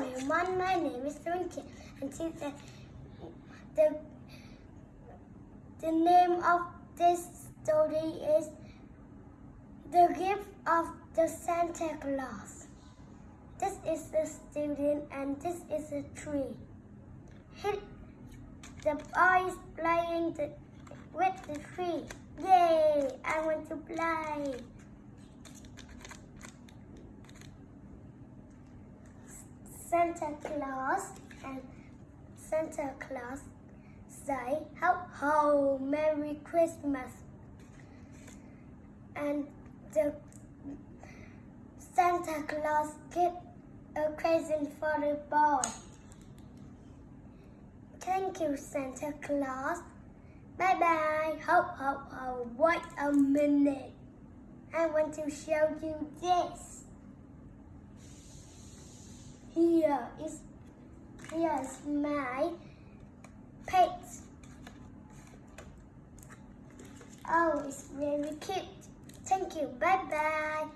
everyone, my name is Twinkle, and today the the the name of this story is The Gift of the Santa Claus. This is the student and this is a tree. He, the boy is playing the, with the tree. Yay! I want to play. Santa Claus and Santa Claus say ho ho Merry Christmas and the Santa Claus get a present for the boy. Thank you, Santa Claus. Bye bye. Ho ho ho. Wait a minute. I want to show you this. Here is here is my pet. Oh, it's very cute. Thank you. Bye bye.